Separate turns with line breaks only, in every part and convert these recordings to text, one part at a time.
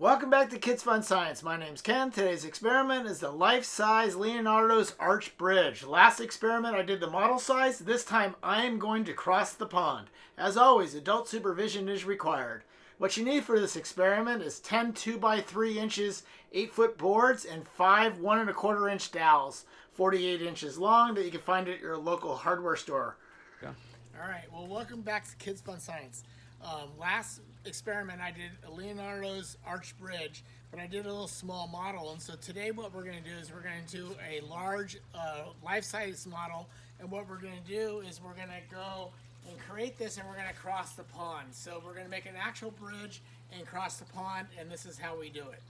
Welcome back to Kids Fun Science. My name's Ken. Today's experiment is the life-size Leonardo's Arch Bridge. Last experiment I did the model size. This time I am going to cross the pond. As always, adult supervision is required. What you need for this experiment is 10 2 by 3 inches 8 foot boards and 5 1 and a quarter inch dowels, 48 inches long that you can find at your local hardware store.
Yeah.
All right, well welcome back to Kids Fun Science. Um, last experiment I did a Leonardo's Arch Bridge, but I did a little small model. And so today what we're going to do is we're going to do a large uh, life-size model. And what we're going to do is we're going to go and create this and we're going to cross the pond. So we're going to make an actual bridge and cross the pond and this is how we do it.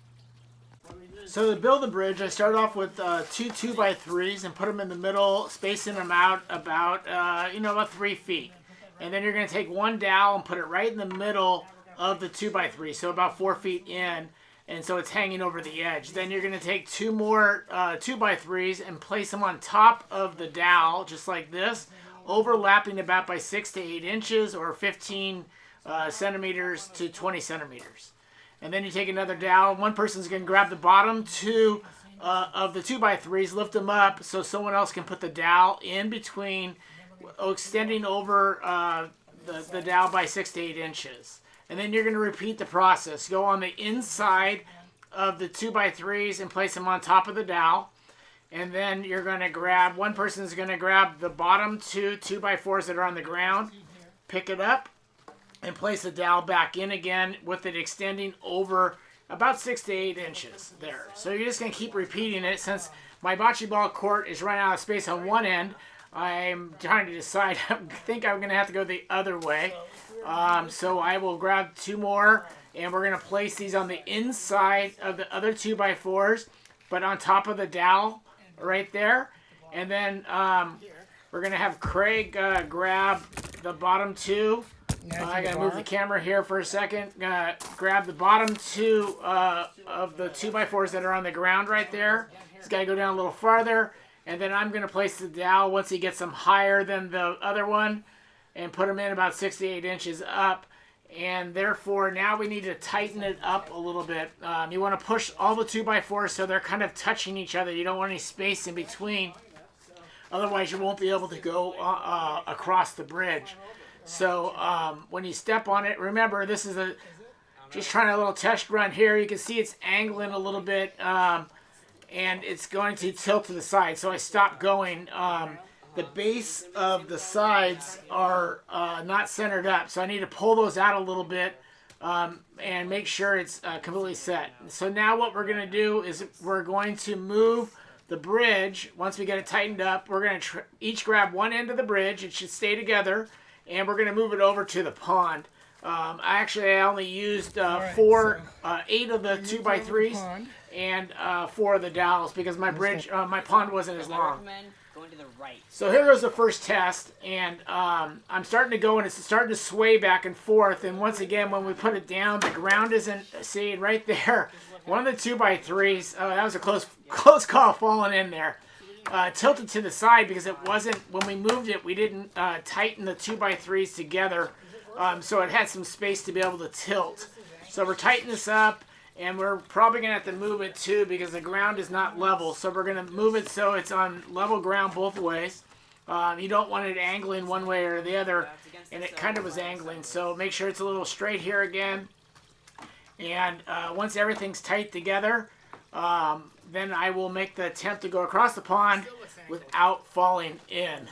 So to build the bridge, I start off with uh, two two by threes and put them in the middle, spacing them out about uh, you know about three feet. And then you're going to take one dowel and put it right in the middle of the 2 by 3 so about 4 feet in. And so it's hanging over the edge. Then you're going to take two more uh, 2 by 3s and place them on top of the dowel, just like this, overlapping about by 6 to 8 inches or 15 uh, centimeters to 20 centimeters. And then you take another dowel. One person's going to grab the bottom two uh, of the 2 by 3s lift them up so someone else can put the dowel in between extending over uh, the, the dowel by six to eight inches. And then you're going to repeat the process. Go on the inside of the two by threes and place them on top of the dowel. And then you're going to grab, one person is going to grab the bottom two two by fours that are on the ground, pick it up, and place the dowel back in again with it extending over about six to eight inches there. So you're just going to keep repeating it since my bocce ball court is running out of space on one end. I'm trying to decide. I think I'm going to have to go the other way. Um, so I will grab two more, and we're going to place these on the inside of the other 2x4s, but on top of the dowel right there. And then um, we're going to have Craig uh, grab the bottom two. Uh, I gotta move the camera here for a second. Gonna grab the bottom two uh, of the 2x4s that are on the ground right there. He's got to go down a little farther. And then I'm going to place the dowel once he gets them higher than the other one and put them in about 68 inches up. And therefore, now we need to tighten it up a little bit. Um, you want to push all the 2x4s so they're kind of touching each other. You don't want any space in between. Otherwise, you won't be able to go uh, uh, across the bridge. So um, when you step on it, remember this is a just trying a little test run here. You can see it's angling a little bit. Um, and it's going to tilt to the side. So I stopped going. Um, the base of the sides are uh, not centered up, so I need to pull those out a little bit um, and make sure it's uh, completely set. So now what we're going to do is we're going to move the bridge. Once we get it tightened up, we're going to each grab one end of the bridge. It should stay together, and we're going to move it over to the pond. Um, actually, I only used uh, right, four, so uh, eight of the two by threes and uh, four of the dowels because my bridge, uh, my pond wasn't as long.
Going to the right.
So here goes the first test, and um, I'm starting to go, and it's starting to sway back and forth. And once again, when we put it down, the ground isn't. See right there, one of the two by threes. Oh, that was a close, close call falling in there. Uh, tilted to the side because it wasn't when we moved it. We didn't uh, tighten the two by threes together, um, so it had some space to be able to tilt. So we're tightening this up and we're probably going to have to move it too because the ground is not level. So we're going to move it so it's on level ground both ways. Um, you don't want it angling one way or the other, and it kind of was angling. So make sure it's a little straight here again. And uh, once everything's tight together, um, then I will make the attempt to go across the pond without falling in.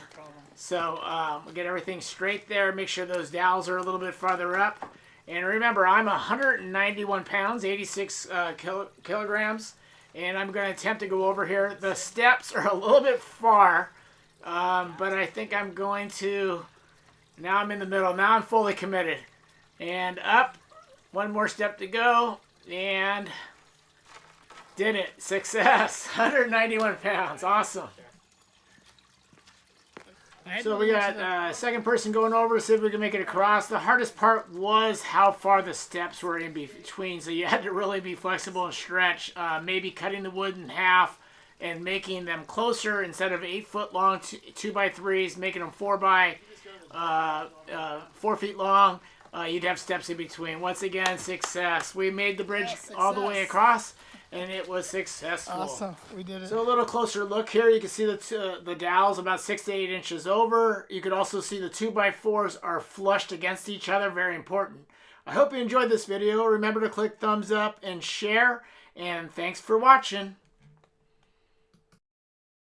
So um, we'll get everything straight there. Make sure those dowels are a little bit farther up. And remember, I'm 191 pounds, 86 uh, kilo kilograms, and I'm going to attempt to go over here. The steps are a little bit far, um, but I think I'm going to, now I'm in the middle. Now I'm fully committed. And up, one more step to go, and did it. Success. 191 pounds. Awesome. So we got uh, second person going over, to see if we can make it across. The hardest part was how far the steps were in between, so you had to really be flexible and stretch. Uh, maybe cutting the wood in half and making them closer instead of eight foot long two, two by threes, making them four by uh, uh, four feet long. uh, you'd have steps in between. Once again, success. We made the bridge
Yeah,
all the way across, and it was successful.
Awesome. We did it.
So a little closer look here, you can see the, uh, the dowels about six to eight inches over. You could also see the two by fours are flushed against each other, very important. I hope you enjoyed this video. Remember to click thumbs up and share, and thanks for watching.